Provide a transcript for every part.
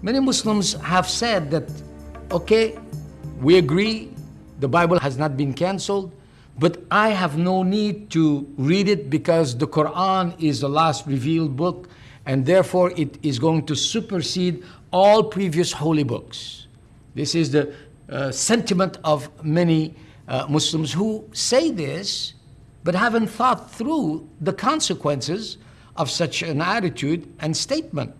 Many Muslims have said that, okay, we agree the Bible has not been canceled, but I have no need to read it because the Quran is the last revealed book and therefore it is going to supersede all previous holy books. This is the uh, sentiment of many uh, Muslims who say this but haven't thought through the consequences of such an attitude and statement.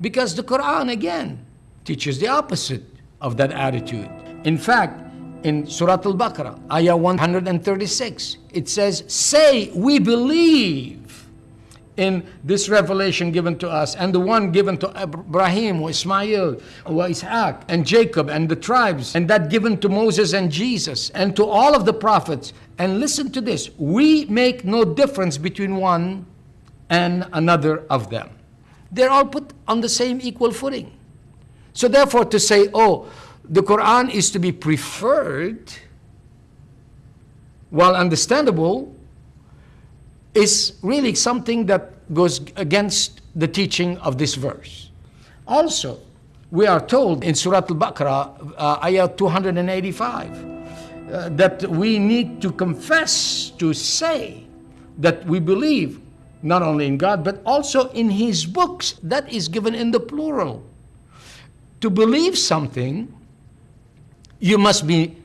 Because the Quran, again, teaches the opposite of that attitude. In fact, in Surah Al-Baqarah, ayah 136, it says, Say, we believe in this revelation given to us and the one given to Ibrahim, or Ismail, or Isaac, and Jacob, and the tribes, and that given to Moses and Jesus, and to all of the prophets. And listen to this, we make no difference between one and another of them. They're all put on the same equal footing. So therefore to say, oh, the Quran is to be preferred, while understandable, is really something that goes against the teaching of this verse. Also, we are told in Surah Al-Baqarah, uh, ayah 285, uh, that we need to confess, to say that we believe not only in God, but also in His books. That is given in the plural. To believe something, you must be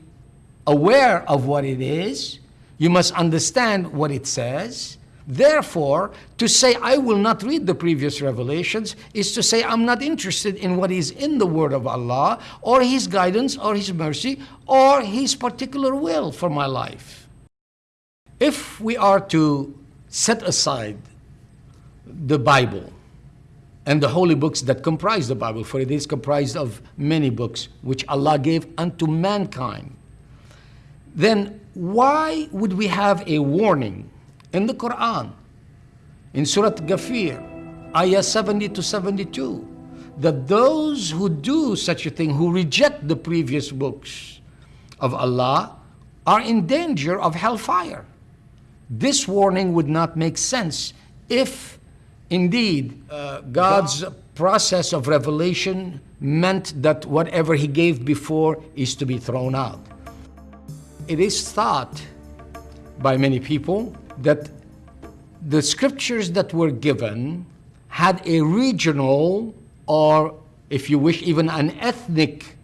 aware of what it is, you must understand what it says. Therefore, to say I will not read the previous revelations is to say I'm not interested in what is in the word of Allah or His guidance or His mercy or His particular will for my life. If we are to set aside the Bible and the holy books that comprise the Bible, for it is comprised of many books which Allah gave unto mankind, then why would we have a warning in the Quran, in Surah Ghafir, ayah 70 to 72, that those who do such a thing, who reject the previous books of Allah, are in danger of hellfire. This warning would not make sense if indeed uh, God's process of revelation meant that whatever he gave before is to be thrown out. It is thought by many people that the scriptures that were given had a regional or, if you wish, even an ethnic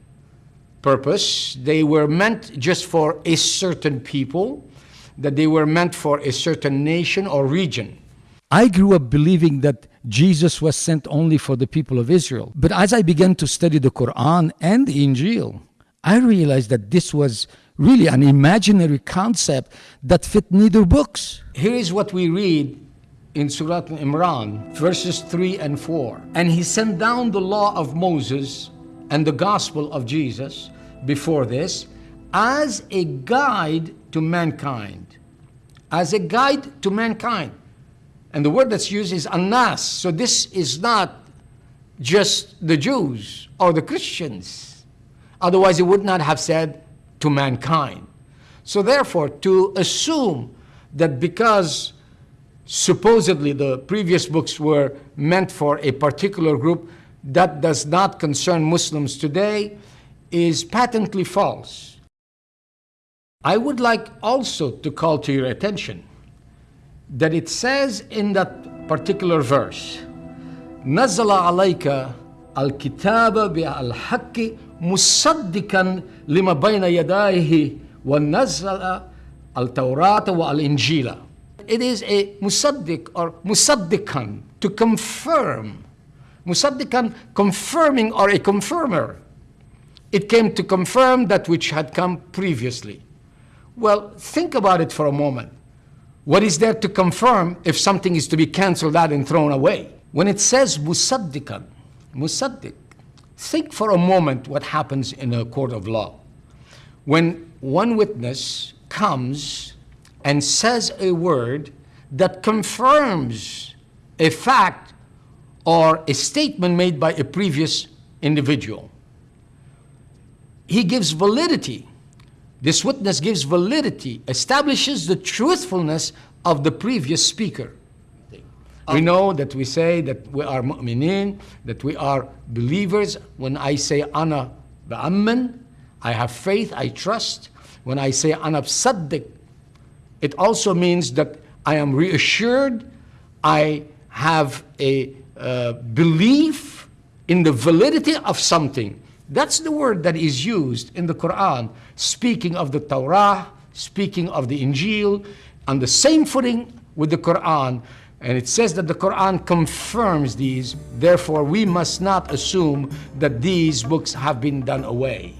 purpose. They were meant just for a certain people, that they were meant for a certain nation or region. I grew up believing that Jesus was sent only for the people of Israel. But as I began to study the Quran and the Injil, I realized that this was really an imaginary concept that fit neither books. Here is what we read in Surah Imran, verses 3 and 4. And he sent down the law of Moses and the gospel of Jesus before this as a guide to mankind. As a guide to mankind. And the word that's used is anas. So this is not just the Jews or the Christians. Otherwise, he would not have said to mankind. So therefore, to assume that because supposedly the previous books were meant for a particular group that does not concern Muslims today is patently false. I would like also to call to your attention that it says in that particular verse, نزل عليك الكتاب بالحق مصدقا لما بين يديه ونزل التوراة والإنجيل it is a musaddiq or musaddikan, to confirm. Musaddikan, confirming or a confirmer. It came to confirm that which had come previously. Well, think about it for a moment. What is there to confirm if something is to be cancelled out and thrown away? When it says musaddikan, musaddiq, think for a moment what happens in a court of law. When one witness comes and says a word that confirms a fact or a statement made by a previous individual. He gives validity. This witness gives validity, establishes the truthfulness of the previous speaker. We know that we say that we are mu'minin, that we are believers. When I say ana ba'amman, I have faith, I trust. When I say ana bsaddiq, it also means that I am reassured, I have a uh, belief in the validity of something. That's the word that is used in the Quran, speaking of the Torah, speaking of the Injil, on the same footing with the Quran. And it says that the Quran confirms these, therefore, we must not assume that these books have been done away.